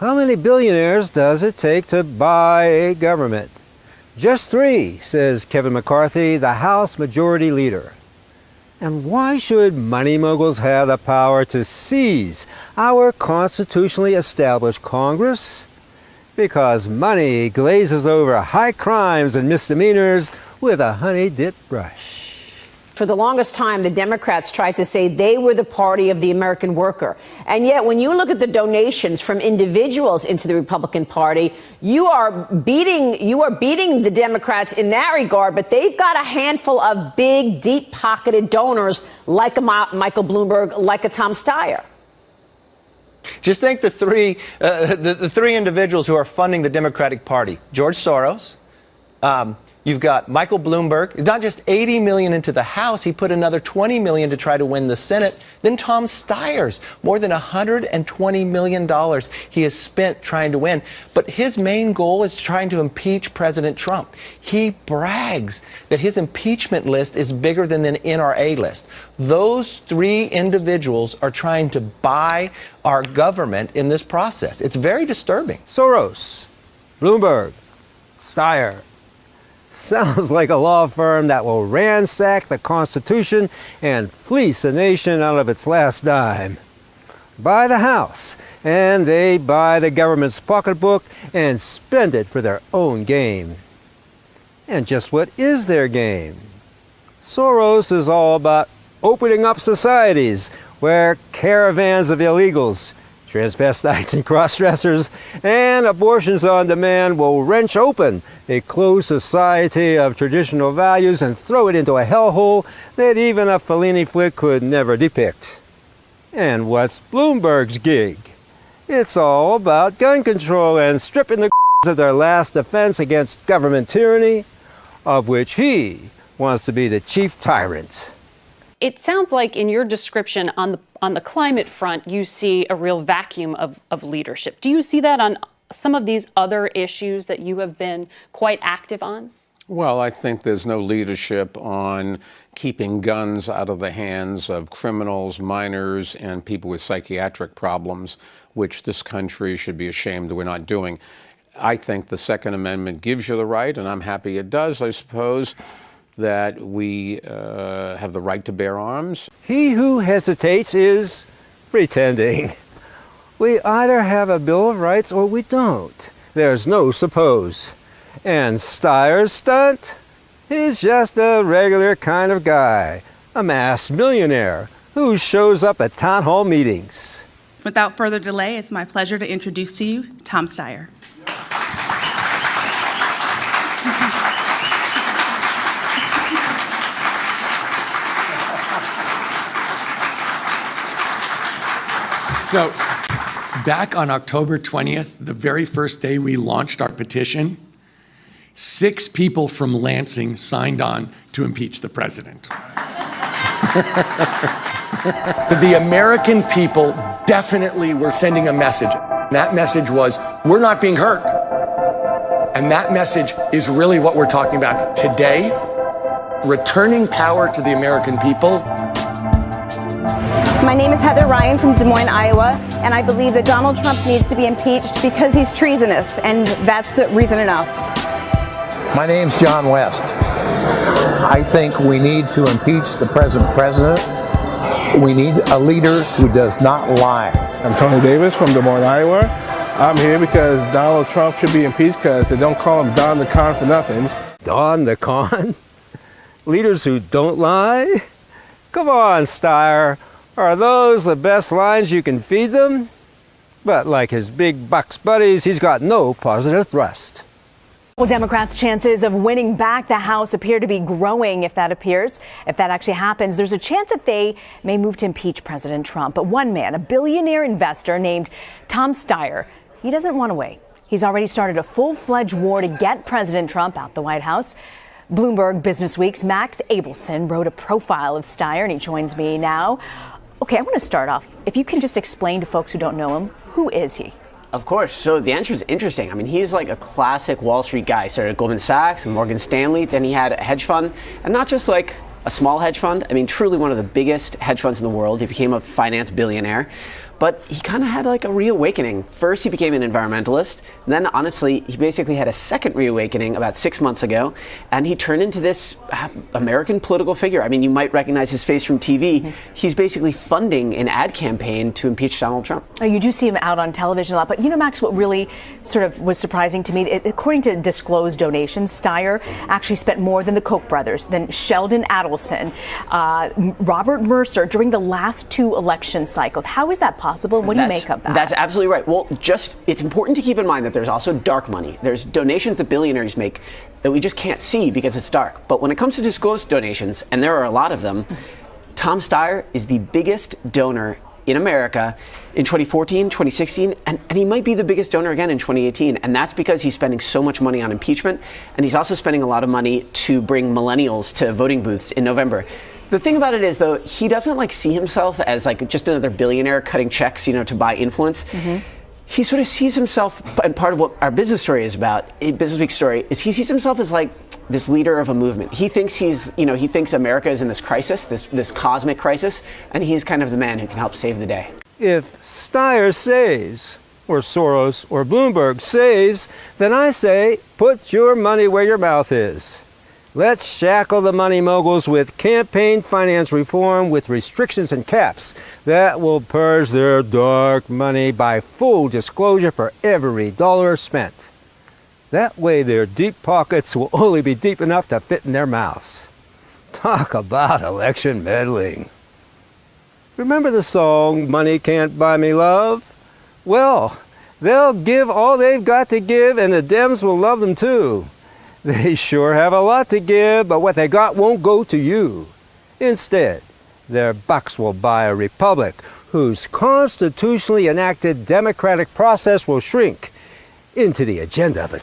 How many billionaires does it take to buy a government? Just three, says Kevin McCarthy, the House Majority Leader. And why should money moguls have the power to seize our constitutionally established Congress? Because money glazes over high crimes and misdemeanors with a honey-dip brush. For the longest time, the Democrats tried to say they were the party of the American worker. And yet, when you look at the donations from individuals into the Republican Party, you are beating, you are beating the Democrats in that regard, but they've got a handful of big, deep pocketed donors like a Michael Bloomberg, like a Tom Steyer. Just think the three, uh, the, the, three individuals who are funding the Democratic Party George Soros, um, You've got Michael Bloomberg, not just 80 million into the House, he put another 20 million to try to win the Senate. Then Tom Steyer's, more than 120 million dollars he has spent trying to win. But his main goal is trying to impeach President Trump. He brags that his impeachment list is bigger than the NRA list. Those three individuals are trying to buy our government in this process. It's very disturbing. Soros, Bloomberg, Steyer, Sounds like a law firm that will ransack the Constitution and fleece a nation out of its last dime. Buy the house, and they buy the government's pocketbook and spend it for their own game. And just what is their game? Soros is all about opening up societies where caravans of illegals transvestites and cross-dressers, and abortions on demand will wrench open a closed society of traditional values and throw it into a hellhole that even a Fellini flick could never depict. And what's Bloomberg's gig? It's all about gun control and stripping the of their last defense against government tyranny, of which he wants to be the chief tyrant. It sounds like in your description on the on the climate front, you see a real vacuum of, of leadership. Do you see that on some of these other issues that you have been quite active on? Well, I think there's no leadership on keeping guns out of the hands of criminals, minors, and people with psychiatric problems, which this country should be ashamed that we're not doing. I think the Second Amendment gives you the right, and I'm happy it does, I suppose, that we uh, have the right to bear arms. He who hesitates is pretending. We either have a Bill of Rights or we don't. There's no suppose. And Steyer's stunt? He's just a regular kind of guy, a mass millionaire who shows up at town hall meetings. Without further delay, it's my pleasure to introduce to you Tom Steyer. So, back on October 20th, the very first day we launched our petition, six people from Lansing signed on to impeach the president. the American people definitely were sending a message. That message was, we're not being hurt. And that message is really what we're talking about today. Returning power to the American people my name is Heather Ryan from Des Moines, Iowa, and I believe that Donald Trump needs to be impeached because he's treasonous, and that's the reason enough. My name's John West. I think we need to impeach the present president. We need a leader who does not lie. I'm Tony Davis from Des Moines, Iowa. I'm here because Donald Trump should be impeached because they don't call him Don the Con for nothing. Don the Con? Leaders who don't lie? Come on, Steyer. Are those the best lines you can feed them? But like his big bucks buddies, he's got no positive thrust. Well, Democrats' chances of winning back the House appear to be growing if that appears. If that actually happens, there's a chance that they may move to impeach President Trump. But one man, a billionaire investor named Tom Steyer, he doesn't want to wait. He's already started a full fledged war to get President Trump out the White House. Bloomberg Business Week's Max Abelson wrote a profile of Steyer, and he joins me now. Okay, I want to start off. If you can just explain to folks who don't know him, who is he? Of course. So the answer is interesting. I mean, he's like a classic Wall Street guy. Started at Goldman Sachs and Morgan Stanley. Then he had a hedge fund, and not just like a small hedge fund. I mean, truly one of the biggest hedge funds in the world. He became a finance billionaire. But he kind of had like a reawakening. First, he became an environmentalist. And then, honestly, he basically had a second reawakening about six months ago, and he turned into this uh, American political figure. I mean, you might recognize his face from TV. Mm-hmm. He's basically funding an ad campaign to impeach Donald Trump. Oh, you do see him out on television a lot, but you know, Max, what really sort of was surprising to me, according to disclosed donations, Steyer actually spent more than the Koch brothers, than Sheldon Adelson, uh, Robert Mercer during the last two election cycles. How is that possible? Possible. What do you make of that? That's absolutely right. Well, just it's important to keep in mind that there's also dark money. There's donations that billionaires make that we just can't see because it's dark. But when it comes to disclosed donations, and there are a lot of them, Tom Steyer is the biggest donor in America in 2014, 2016, and, and, he might be the biggest donor again in 2018. And that's because he's spending so much money on impeachment, and he's also spending a lot of money to bring millennials to voting booths in November. The thing about it is, though, he doesn't like see himself as like just another billionaire cutting checks, you know, to buy influence. Mm-hmm. He sort of sees himself, and part of what our business story is about, Business Week story, is he sees himself as like this leader of a movement. He thinks he's, you know, he thinks America is in this crisis, this this cosmic crisis, and he's kind of the man who can help save the day. If Steyer saves, or Soros, or Bloomberg saves, then I say, put your money where your mouth is. Let's shackle the money moguls with campaign finance reform with restrictions and caps that will purge their dark money by full disclosure for every dollar spent. That way their deep pockets will only be deep enough to fit in their mouths. Talk about election meddling. Remember the song, Money Can't Buy Me Love? Well, they'll give all they've got to give and the Dems will love them too. They sure have a lot to give, but what they got won't go to you. Instead, their bucks will buy a republic whose constitutionally enacted democratic process will shrink into the agenda of a